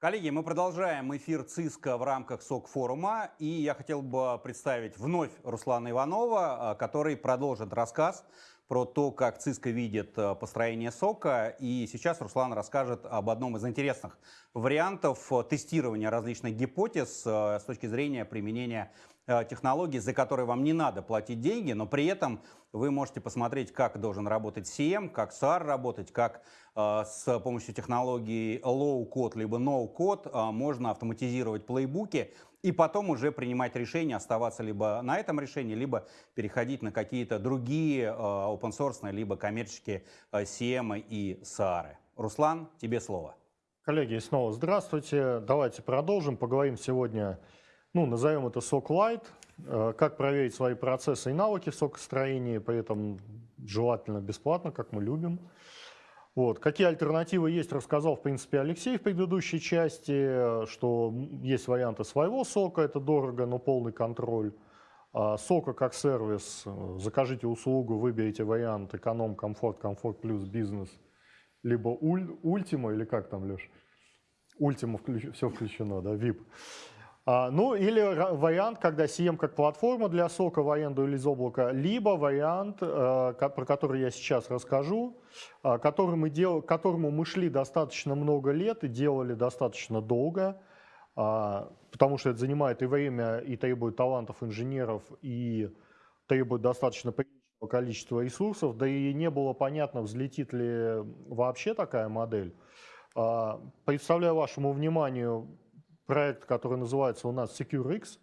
Коллеги, мы продолжаем эфир ЦИСКа в рамках СОК-форума. И я хотел бы представить вновь Руслана Иванова, который продолжит рассказ про то, как ЦИСКа видит э, построение сока. И сейчас Руслан расскажет об одном из интересных вариантов э, тестирования различных гипотез э, с точки зрения применения технологий, за которые вам не надо платить деньги, но при этом вы можете посмотреть, как должен работать CM, как SAR работать, как с помощью технологии low-code либо no-code можно автоматизировать плейбуки и потом уже принимать решение оставаться либо на этом решении, либо переходить на какие-то другие э, open source, либо коммерческие э, CM и SAR. Руслан, тебе слово. Коллеги, снова здравствуйте. Давайте продолжим. Поговорим сегодня, ну, назовем это SOC Light, э, как проверить свои процессы и навыки в сокостроении, при этом желательно бесплатно, как мы любим. Вот. Какие альтернативы есть, рассказал, в принципе, Алексей в предыдущей части, что есть варианты своего сока, это дорого, но полный контроль. А сока как сервис, закажите услугу, выберите вариант эконом, комфорт, комфорт плюс бизнес, либо уль, ультима, или как там, Леш? Ультима все включено, да, VIP. А, ну или вариант, когда CM как платформа для сока в аренду или из облака, либо вариант, э, про который я сейчас расскажу, э, который мы дел, которому мы шли достаточно много лет и делали достаточно долго, а, потому что это занимает и время, и требует талантов инженеров, и требует достаточно приличного количества ресурсов, да и не было понятно, взлетит ли вообще такая модель. А, представляю вашему вниманию проект, который называется у нас SecureX.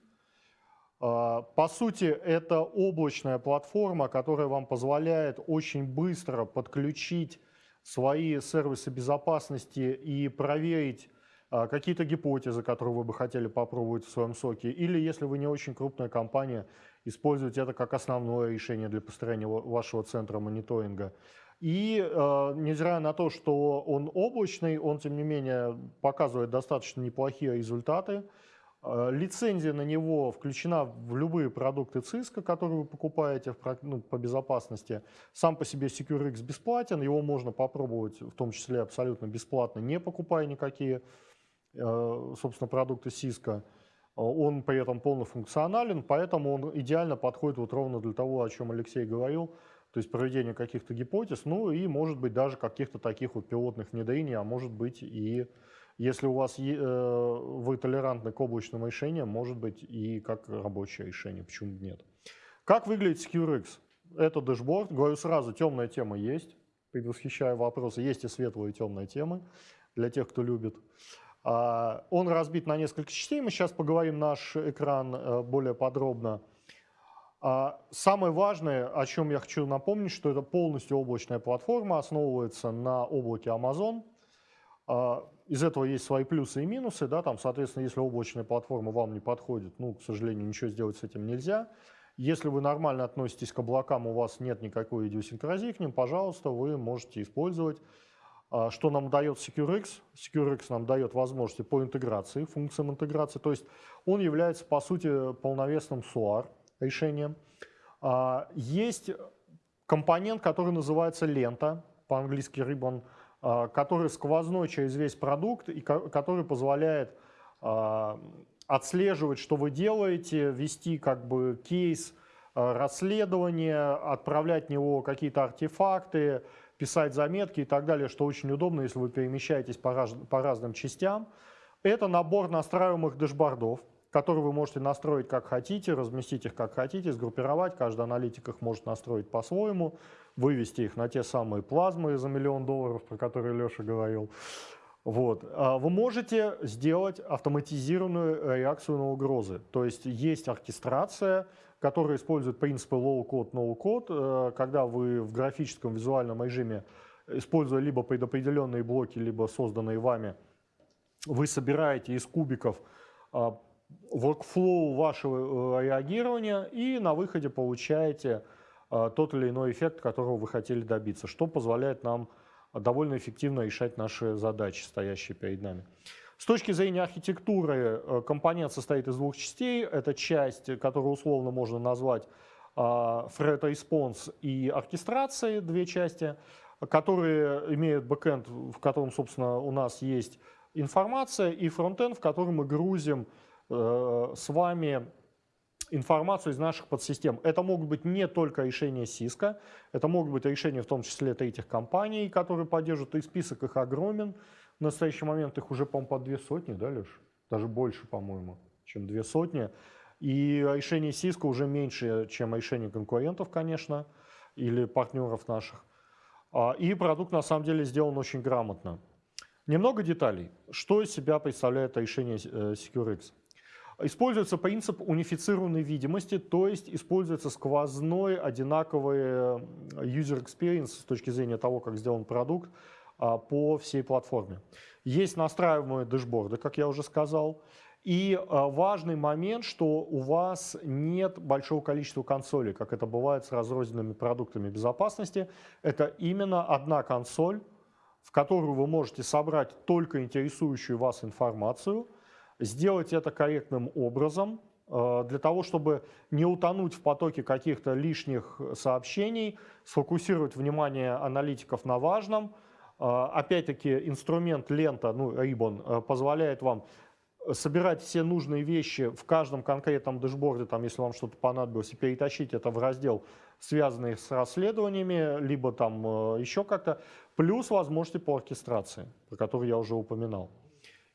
А, по сути, это облачная платформа, которая вам позволяет очень быстро подключить свои сервисы безопасности и проверить а, какие-то гипотезы, которые вы бы хотели попробовать в своем соке. Или, если вы не очень крупная компания, использовать это как основное решение для построения вашего центра мониторинга. И э, невзирая на то, что он облачный, он, тем не менее, показывает достаточно неплохие результаты. Э, лицензия на него включена в любые продукты Cisco, которые вы покупаете в, ну, по безопасности. Сам по себе SecureX бесплатен, его можно попробовать в том числе абсолютно бесплатно, не покупая никакие, э, собственно, продукты Cisco. Он при этом полнофункционален, поэтому он идеально подходит вот ровно для того, о чем Алексей говорил – то есть проведение каких-то гипотез, ну и может быть даже каких-то таких вот пилотных внедрений, а может быть и если у вас э, вы толерантны к облачным решениям, может быть и как рабочее решение, почему нет. Как выглядит SecureX? Это дэшборд, говорю сразу, темная тема есть, предвосхищаю вопросы, есть и светлые и темные темы для тех, кто любит. А, он разбит на несколько частей, мы сейчас поговорим наш экран э, более подробно. А самое важное, о чем я хочу напомнить, что это полностью облачная платформа, основывается на облаке Amazon. А, из этого есть свои плюсы и минусы. Да, там, соответственно, если облачная платформа вам не подходит, ну, к сожалению, ничего сделать с этим нельзя. Если вы нормально относитесь к облакам, у вас нет никакой идиосинкразии к ним, пожалуйста, вы можете использовать. А, что нам дает SecureX? SecureX нам дает возможности по интеграции, функциям интеграции. То есть он является, по сути, полновесным SOAR решением. А, есть компонент, который называется лента, по-английски ribbon, а, который сквозной через весь продукт и который позволяет а, отслеживать, что вы делаете, вести как бы кейс расследования, отправлять в него какие-то артефакты, писать заметки и так далее, что очень удобно, если вы перемещаетесь по, раз, по разным частям. Это набор настраиваемых дэшбордов которые вы можете настроить как хотите, разместить их как хотите, сгруппировать. Каждый аналитик их может настроить по-своему, вывести их на те самые плазмы за миллион долларов, про которые Леша говорил. Вот. А вы можете сделать автоматизированную реакцию на угрозы. То есть есть оркестрация, которая использует принципы low-code, no-code, э, когда вы в графическом визуальном режиме, используя либо предопределенные блоки, либо созданные вами, вы собираете из кубиков а, workflow вашего э, реагирования и на выходе получаете э, тот или иной эффект, которого вы хотели добиться, что позволяет нам довольно эффективно решать наши задачи, стоящие перед нами. С точки зрения архитектуры э, компонент состоит из двух частей. Это часть, которую условно можно назвать threat response и оркестрации, две части, которые имеют бэкэнд, в котором, собственно, у нас есть информация и фронтенд, в который мы грузим э, с вами информацию из наших подсистем. Это могут быть не только решения Cisco, это могут быть решения в том числе третьих компаний, которые поддерживают, и список их огромен. В настоящий момент их уже, по-моему, по две сотни, да, Леш? Даже больше, по-моему, чем две сотни. И решение Cisco уже меньше, чем решение конкурентов, конечно, или партнеров наших. А, и продукт на самом деле сделан очень грамотно. Немного деталей. Что из себя представляет решение э, SecureX? Используется принцип унифицированной видимости, то есть используется сквозной одинаковый э, user experience с точки зрения того, как сделан продукт а, по всей платформе. Есть настраиваемые дэшборды, как я уже сказал. И а, важный момент, что у вас нет большого количества консолей, как это бывает с разрозненными продуктами безопасности. Это именно одна консоль, в которую вы можете собрать только интересующую вас информацию, сделать это корректным образом, а, для того, чтобы не утонуть в потоке каких-то лишних сообщений, сфокусировать внимание аналитиков на важном. А, опять-таки инструмент лента, ну, Ribbon, позволяет вам собирать все нужные вещи в каждом конкретном дэшборде, там, если вам что-то понадобилось, и перетащить это в раздел, связанный с расследованиями, либо там э, еще как-то, плюс возможности по оркестрации, про которые я уже упоминал.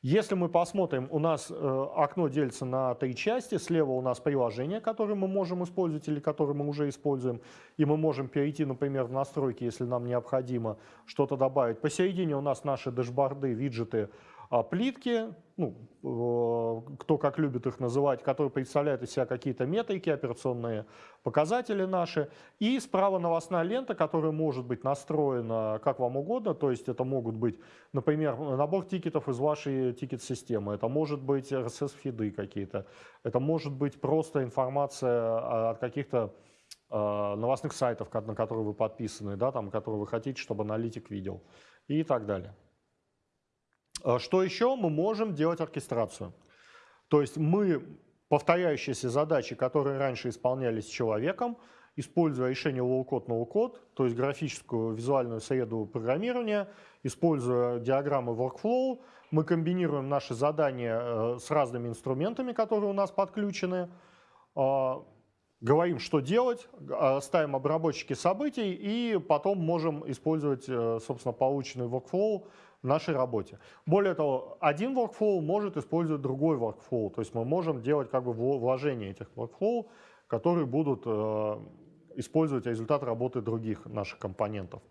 Если мы посмотрим, у нас э, окно делится на три части. Слева у нас приложение, которое мы можем использовать или которое мы уже используем. И мы можем перейти, например, в настройки, если нам необходимо что-то добавить. Посередине у нас наши дэшборды, виджеты, а плитки, ну, кто как любит их называть, которые представляют из себя какие-то метрики, операционные показатели наши. И справа новостная лента, которая может быть настроена как вам угодно, то есть это могут быть, например, набор тикетов из вашей тикет-системы, это может быть RSS-фиды какие-то, это может быть просто информация от каких-то э, новостных сайтов, на которые вы подписаны, да, там, которые вы хотите, чтобы аналитик видел и так далее. А что еще? Мы можем делать оркестрацию. То есть мы повторяющиеся задачи, которые раньше исполнялись человеком, используя решение low-code, no-code, то есть графическую визуальную среду программирования, используя диаграммы workflow, мы комбинируем наши задания э, с разными инструментами, которые у нас подключены, а, говорим, что делать, а, ставим обработчики событий и потом можем использовать, э, собственно, полученный workflow в нашей работе. Более того, один workflow может использовать другой workflow, то есть мы можем делать как бы вложения этих workflow, которые будут э, использовать результат работы других наших компонентов.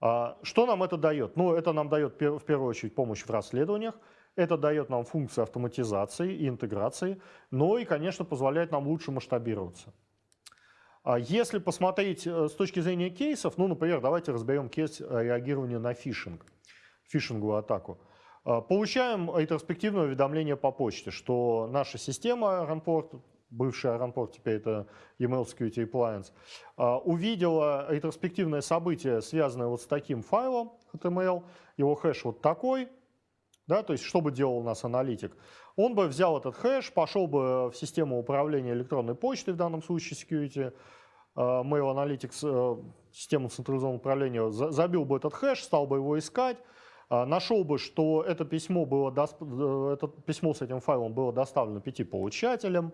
А, что нам это дает? Ну, это нам дает в первую очередь помощь в расследованиях, это дает нам функции автоматизации и интеграции, но и, конечно, позволяет нам лучше масштабироваться. А если посмотреть э, с точки зрения кейсов, ну, например, давайте разберем кейс э, реагирования на фишинг фишинговую атаку. А, получаем ретроспективное уведомление по почте, что наша система Runport, бывшая Runport, теперь это Email Security Appliance, а, увидела ретроспективное событие, связанное вот с таким файлом HTML, его хэш вот такой, да, то есть что бы делал у нас аналитик? Он бы взял этот хэш, пошел бы в систему управления электронной почтой, в данном случае security, а, Mail Analytics, э, систему централизованного управления, забил бы этот хэш, стал бы его искать, нашел бы, что это письмо, было, э, это письмо с этим файлом было доставлено пяти получателям,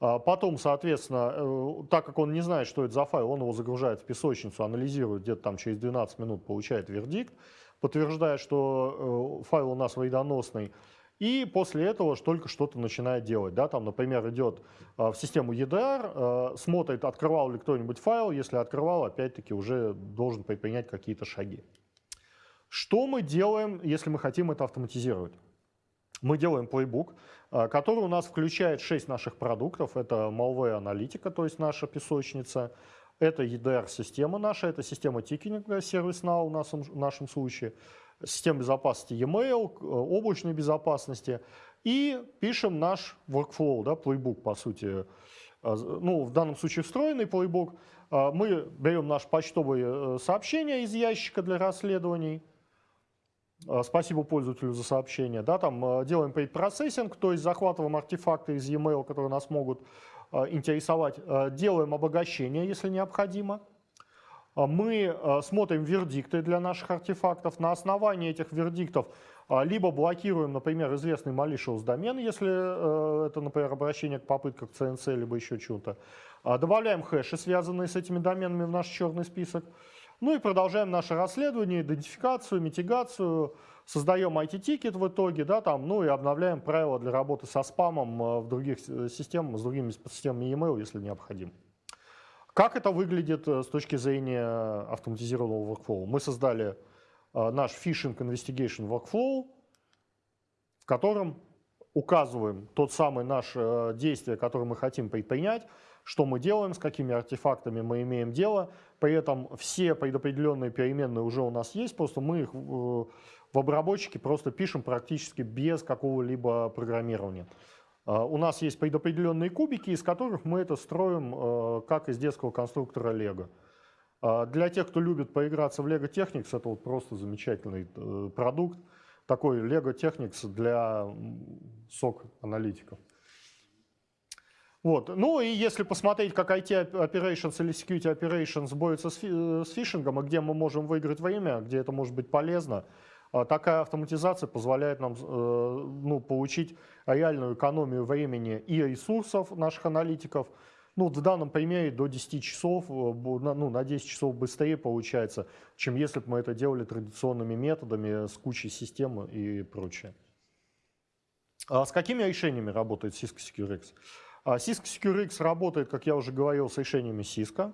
а, Потом, соответственно, э, так как он не знает, что это за файл, он его загружает в песочницу, анализирует, где-то там через 12 минут получает вердикт, подтверждает, что э, файл у нас вредоносный, и после этого только что-то начинает делать. Да? Там, например, идет в систему EDR, смотрит, открывал ли кто-нибудь файл, если открывал, опять-таки уже должен предпринять какие-то шаги. Что мы делаем, если мы хотим это автоматизировать? Мы делаем плейбук, э, который у нас включает 6 наших продуктов. Это Malware аналитика, то есть наша песочница. Это EDR-система наша, это система тикинга, сервис Now в нашем, в нашем случае. Система безопасности e-mail, э, облачной безопасности. И пишем наш workflow, да, плейбук, по сути. Э, ну, в данном случае встроенный плейбук. Мы берем наше почтовое сообщение из ящика для расследований, спасибо пользователю за сообщение. Да, там э, делаем предпроцессинг, то есть захватываем артефакты из e-mail, которые нас могут э, интересовать. Делаем обогащение, если необходимо. Мы смотрим вердикты для наших артефактов. На основании этих вердиктов либо блокируем, например, известный malicious домен, если э, это, например, обращение к попыткам CNC, либо еще чего-то. А, добавляем хэши, связанные с этими доменами в наш черный список. Ну и продолжаем наше расследование, идентификацию, митигацию, создаем IT-тикет в итоге, да, там, ну и обновляем правила для работы со спамом э, в других э, системах, с другими системами e-mail, если необходимо. Как это выглядит с точки зрения автоматизированного workflow? Мы создали Э, наш Phishing Investigation Workflow, в котором указываем тот самый наш э, действие, которое мы хотим предпринять, что мы делаем, с какими артефактами мы имеем дело. При этом все предопределенные переменные уже у нас есть, просто мы их в обработчике просто пишем практически без какого-либо программирования. Э, у нас есть предопределенные кубики, из которых мы это строим как из детского конструктора. А для тех, кто любит поиграться в Lego Technics, это вот просто замечательный э, продукт. Такой Lego Technics для SOC-аналитиков. Вот. Ну и если посмотреть, как IT Operations или Security Operations борются с, э, с фишингом, и где мы можем выиграть время, где это может быть полезно, а такая автоматизация позволяет нам э, ну, получить реальную экономию времени и ресурсов наших аналитиков, ну, в данном примере до 10 часов, э, ну, на 10 часов быстрее получается, чем если бы мы это делали традиционными методами с кучей систем и прочее. А с какими решениями работает Cisco SecureX? А Cisco SecureX работает, как я уже говорил, с решениями Cisco,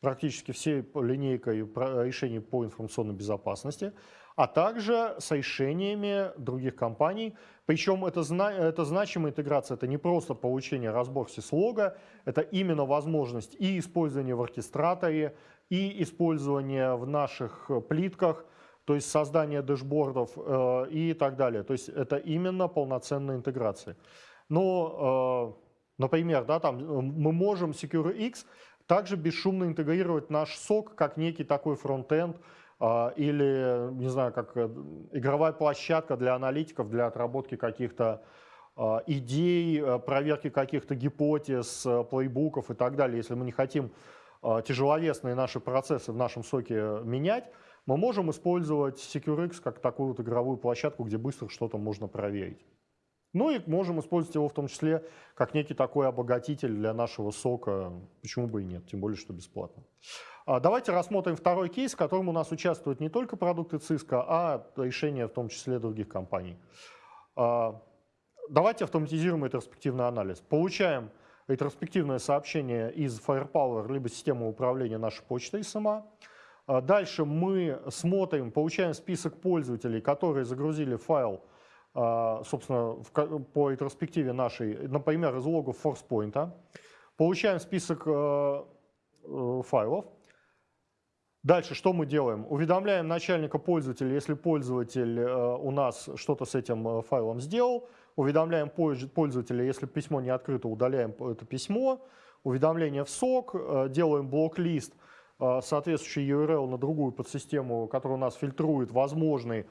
практически всей линейкой решений по информационной безопасности а также с решениями других компаний. Причем это, это значимая интеграция, это не просто получение разбор сислога, это именно возможность и использования в оркестраторе, и использования в наших плитках, то есть создание дэшбордов э, и так далее. То есть это именно полноценная интеграция. Но, э, например, да, там мы можем SecureX также бесшумно интегрировать наш сок как некий такой фронтенд, а, или, не знаю, как э, игровая площадка для аналитиков, для отработки каких-то а, идей, э, проверки каких-то гипотез, э, плейбуков и так далее. Если мы не хотим а, тяжеловесные наши процессы в нашем соке менять, мы можем использовать SecureX как такую вот игровую площадку, где быстро что-то можно проверить. Ну и можем использовать его в том числе как некий такой обогатитель для нашего сока. Почему бы и нет, тем более, что бесплатно. А, давайте рассмотрим второй кейс, в котором у нас участвуют не только продукты Cisco, а решения в том числе других компаний. А, давайте автоматизируем ретроспективный анализ. Получаем ретроспективное сообщение из Firepower, либо системы управления нашей почтой SMA. А, дальше мы смотрим, получаем список пользователей, которые загрузили файл, собственно, по ретроспективе нашей, например, из логов ForcePoint. Получаем список э, э, файлов, Дальше что мы делаем? Уведомляем начальника пользователя, если пользователь э, у нас что-то с этим э, файлом сделал. Уведомляем пользователя, если письмо не открыто, удаляем это письмо. Уведомление в сок, делаем блок-лист, соответствующий URL на другую подсистему, которая у нас фильтрует возможный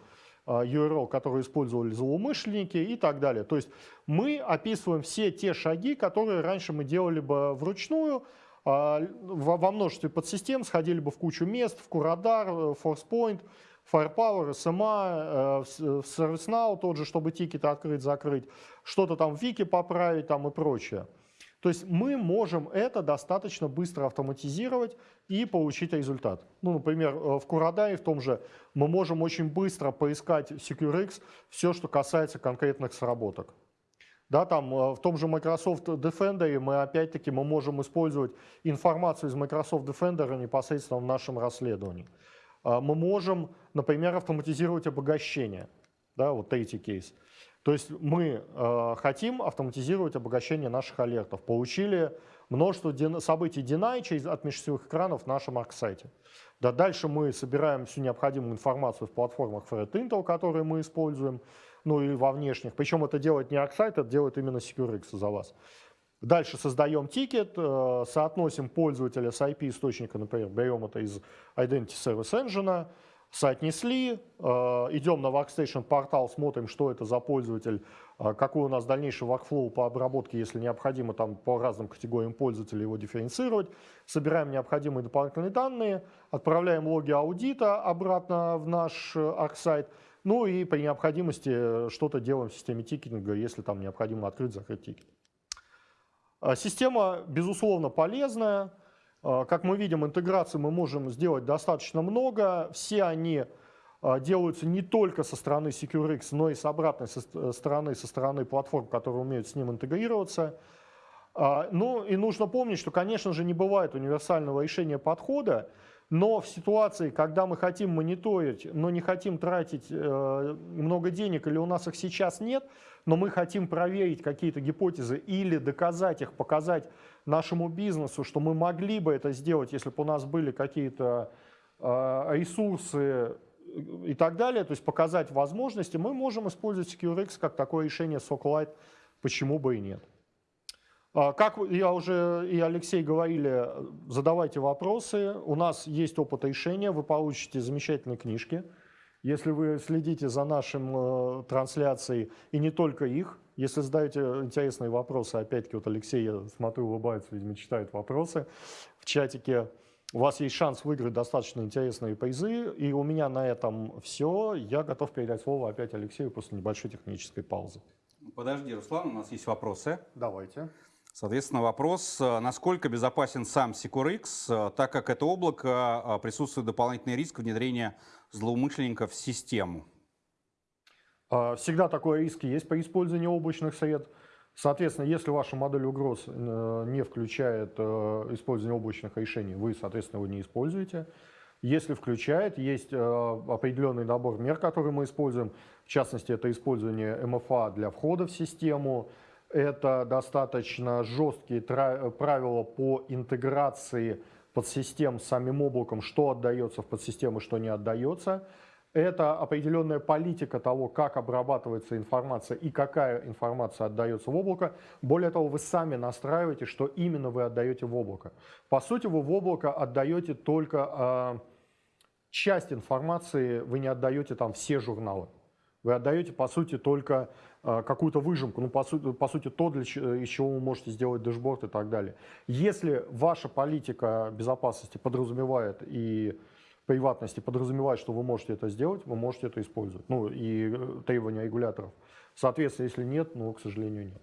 URL, который использовали злоумышленники и так далее. То есть мы описываем все те шаги, которые раньше мы делали бы вручную, а, во множестве подсистем сходили бы в кучу мест, в э, ForcePoint, Firepower, SMA, э, ServiceNow тот же, чтобы тикеты открыть, закрыть, что-то там в Вики поправить там и прочее. То есть мы можем это достаточно быстро автоматизировать и получить результат. Ну, например, э, в Curadar в том же мы можем очень быстро поискать SecureX все, что касается конкретных сработок. Да, там э, в том же Microsoft Defender мы опять-таки мы можем использовать информацию из Microsoft Defender непосредственно в нашем расследовании. А, мы можем, например, автоматизировать обогащение. Да, вот третий кейс. То есть мы э, хотим автоматизировать обогащение наших алертов. Получили множество событий deny через, от межсетевых экранов в нашем арк-сайте. Да, дальше мы собираем всю необходимую информацию в платформах Fred Intel, которые мы используем ну и во внешних. Причем это делает не ArcSight, это делает именно SecureX за вас. Дальше создаем тикет, э, соотносим пользователя с IP-источника, например, берем это из Identity Service Engine, соотнесли, э, идем на Workstation портал, смотрим, что это за пользователь, э, какой у нас дальнейший workflow по обработке, если необходимо там по разным категориям пользователей его дифференцировать, собираем необходимые дополнительные данные, отправляем логи аудита обратно в наш ArcSight, Ну и при необходимости э, что-то делаем в системе тикетинга, если там необходимо открыть, закрыть тикет. Система, безусловно, полезная. А, Как мы видим, интеграции мы можем сделать достаточно много. Все они а, делаются не только со стороны SecureX, но и с обратной ст- стороны, со стороны платформ, которые умеют с ним интегрироваться. А, Ну и нужно помнить, что, конечно же, не бывает универсального решения подхода, но в ситуации, когда мы хотим мониторить, но не хотим тратить э, много денег, или у нас их сейчас нет, но мы хотим проверить какие-то гипотезы или доказать их, показать нашему бизнесу, что мы могли бы это сделать, если бы у нас были какие-то э, ресурсы и так далее, то есть показать возможности, мы можем использовать SecureX как такое решение SOC-Lite, почему бы и нет. А, Как я уже и Алексей говорили, задавайте вопросы. У нас есть опыт решения, вы получите замечательные книжки. Если вы следите за нашим э, трансляцией, и не только их, если задаете интересные вопросы, опять-таки вот Алексей, я смотрю, улыбается, видимо, читает вопросы в чатике, у вас есть шанс выиграть достаточно интересные призы. И у меня на этом все. Я готов передать слово опять Алексею после небольшой технической паузы. Подожди, Руслан, у нас есть вопросы. Давайте. Соответственно, вопрос, э, насколько безопасен сам SecureX, э, так как это облако, э, присутствует дополнительный риск внедрения злоумышленников в систему. А, Всегда такой риск есть при использовании облачных сред. Соответственно, если ваша модель угроз э, не включает э, использование облачных решений, вы, соответственно, его не используете. Если включает, есть э, определенный набор мер, которые мы используем. В частности, это использование МФА для входа в систему. Это достаточно жесткие правила по интеграции подсистем с самим облаком, что отдается в подсистемы, что не отдается. Это определенная политика того, как обрабатывается информация и какая информация отдается в облако. Более того, вы сами настраиваете, что именно вы отдаете в облако. По сути, вы в облако отдаете только а, часть информации, вы не отдаете там все журналы. Вы отдаете, по сути, только а, какую-то выжимку, ну, по, сути, по сути, то, для, из чего вы можете сделать дэшборд и так далее. Если ваша политика безопасности подразумевает и приватности подразумевает, что вы можете это сделать, вы можете это использовать. Ну, и э, требования регуляторов. Соответственно, если нет, ну, к сожалению, нет.